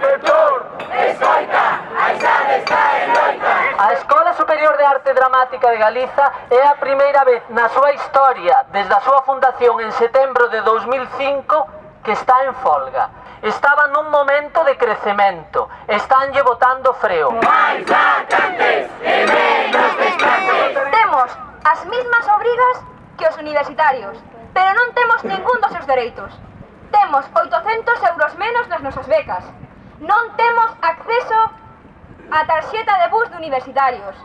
Inspector! Escoita, a idade está en loita. A Escola Superior de Arte Dramática de Galiza é a primeira vez na súa historia, desde a súa fundación en setembro de 2005, que está en folga. Estaba nun momento de crecemento. Estánlle botando freo. Máis vacantes e menos desplantes. Temos as mismas obrigas que os universitarios, pero non temos ningún dos seus dereitos. Temos 800 euros menos nas nosas becas non temos acceso a tarxeta de bus de universitarios.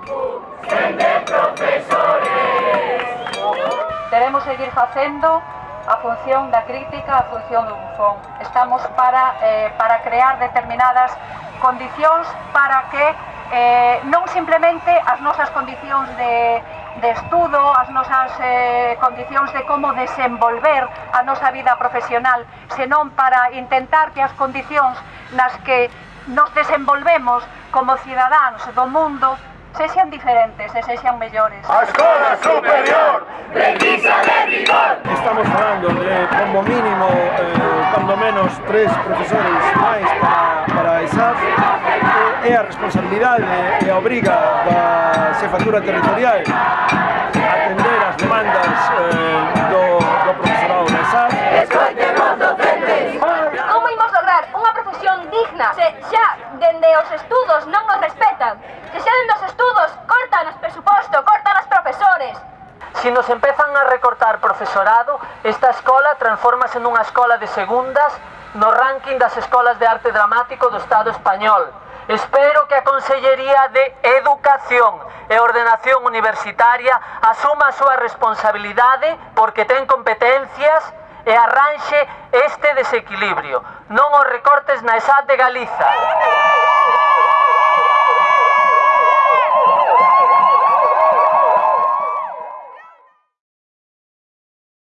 Sen profesores. Teremos seguir facendo a función da crítica, a función do bufón. Estamos para, eh, para crear determinadas condicións para que eh, non simplemente as nosas condicións de, de estudo, as nosas eh, condicións de como desenvolver a nosa vida profesional, senón para intentar que as condicións nas que nos desenvolvemos como cidadáns do mundo sexan diferentes e sexan mellores. A escola superior precisa de rigor. Estamos falando de, como mínimo, eh, cando menos, tres profesores máis para, para a ESAF. É a responsabilidade e a obriga da xefatura territorial digna. Se xa dende os estudos non nos respetan. Se xa dende os estudos cortan os presuposto, cortan os profesores. Si nos empezan a recortar profesorado, esta escola transformase nunha escola de segundas no ranking das escolas de arte dramático do Estado español. Espero que a Consellería de Educación e Ordenación Universitaria asuma a súa responsabilidade porque ten competencias e arranxe este desequilibrio. Non os recortes na ESAD de Galiza.